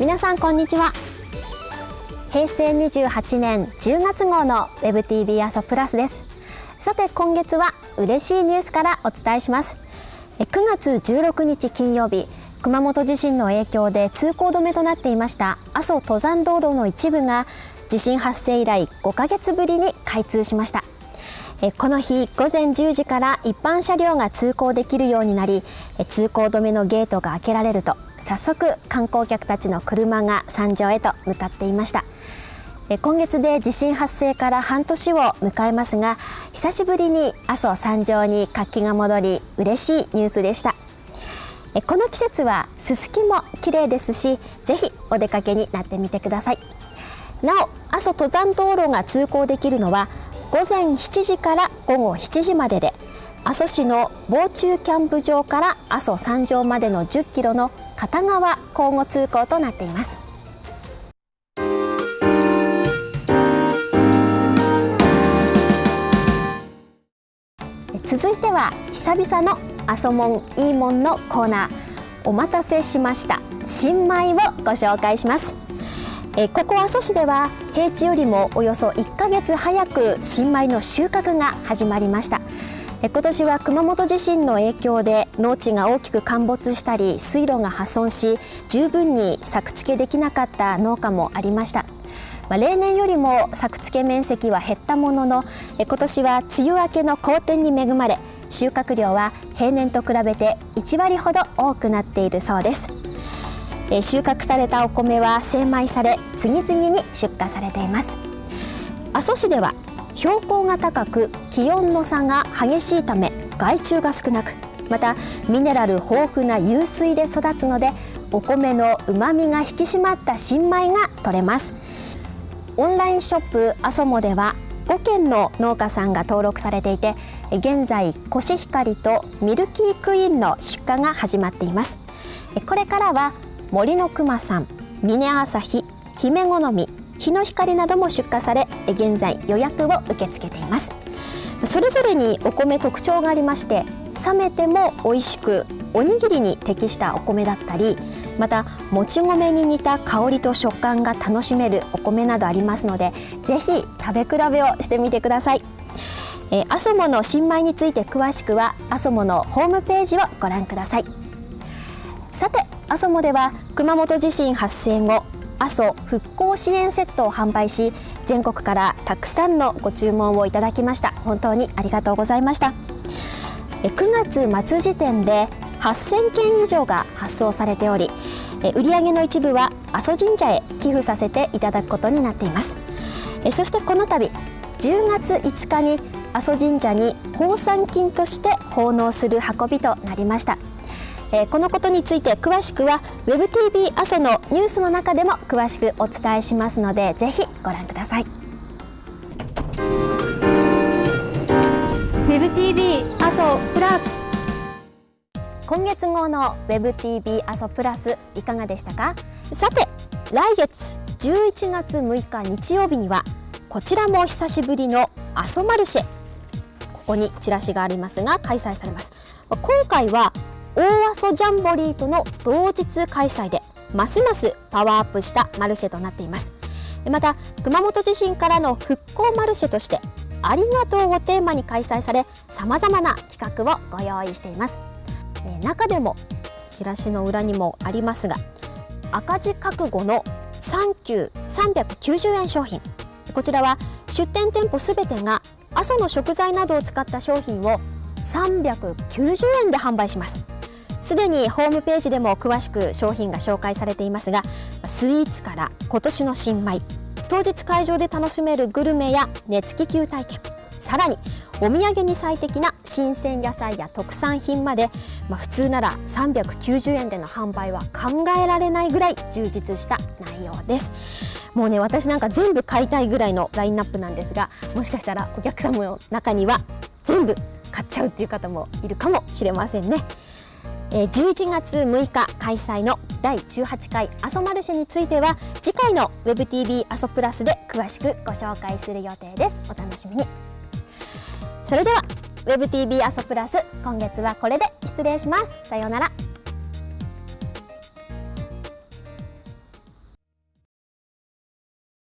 皆さんこんにちは。平成28年10月号の WebTV 阿蘇プラスです。さて今月は嬉しいニュースからお伝えします。9月16日金曜日熊本地震の影響で通行止めとなっていました阿蘇登山道路の一部が地震発生以来5ヶ月ぶりに開通しました。この日午前10時から一般車両が通行できるようになり通行止めのゲートが開けられると早速観光客たちの車が山上へと向かっていました。今月で地震発生から半年を迎えますが久しぶりに阿蘇山上に活気が戻り嬉しいニュースでした。この季節はすすきも綺麗ですしぜひお出かけになってみてください。なお阿蘇登山道路が通行できるのは午前7時から午後7時までで阿蘇市の防虫キャンプ場から阿蘇山上までの10キロの片側交互通行となっています。続いては久々の阿蘇門いいもんのコーナー。お待たせしました。新米をご紹介します。えここ阿蘇市では平地よりもおよそ1ヶ月早く新米の収穫が始まりました。今年は熊本地震の影響で農地が大きく陥没したり水路が破損し十分に作付けできなかった農家もありました。ま、例年よりも作付け面積は減ったものの今年は梅雨明けの好天に恵まれ収穫量は平年と比べて1割ほど多くなっているそうです。収穫されたお米は精米され次々に出荷されています。阿蘇市では標高が高く気温の差が激しいため害虫が少なくまたミネラル豊富な湧水で育つのでお米のうまみが引き締まった新米が取れます。オンラインショップアソモでは5件の農家さんが登録されていて現在コシヒカリとミルキークイーンの出荷が始まっています。これからは森のくまさん峰朝日姫好み日の光なども出荷され現在予約を受け付けています。それぞれにお米特徴がありまして冷めても美味しくおにぎりに適したお米だったりまたもち米に似た香りと食感が楽しめるお米などありますのでぜひ食べ比べをしてみてください。え、アソモの新米について詳しくはアソモのホームページをご覧ください。さてアソモでは熊本地震発生後阿蘇復興支援セットを販売し全国からたくさんのご注文をいただきました。本当にありがとうございました。9月末時点で8000件以上が発送されており売上の一部は阿蘇神社へ寄付させていただくことになっています。そしてこの度10月5日に阿蘇神社に奉賛金として奉納する運びとなりました。このことについて詳しくは WebTV 阿蘇のニュースの中でも詳しくお伝えしますのでぜひご覧ください。WebTV 阿蘇プラス。今月号の WebTV 阿蘇プラスいかがでしたか？さて来月11月6日日曜日にはこちらも久しぶりの阿蘇マルシェ。ここにチラシがありますが開催されます。今回は大阿蘇ジャンボリーとの同日開催でますますパワーアップしたマルシェとなっています。また熊本地震からの復興マルシェとしてありがとうをテーマに開催されさまざまな企画をご用意しています。中でもチラシの裏にもありますが赤字覚悟のサンキュー390円商品。こちらは出店店舗すべてが阿蘇の食材などを使った商品を390円で販売します。すでにホームページでも詳しく商品が紹介されていますがスイーツから今年の新米当日会場で楽しめるグルメや熱気球体験さらにお土産に最適な新鮮野菜や特産品まで、まあ、普通なら390円での販売は考えられないぐらい充実した内容です。もうね私なんか全部買いたいぐらいのラインナップなんですがもしかしたらお客様の中には全部買っちゃうっていう方もいるかもしれませんね。11月6日開催の第18回阿蘇マルシェについては次回の WebTV 阿蘇プラスで詳しくご紹介する予定です。お楽しみに。それでは WebTV 阿蘇プラス今月はこれで失礼します。さようなら。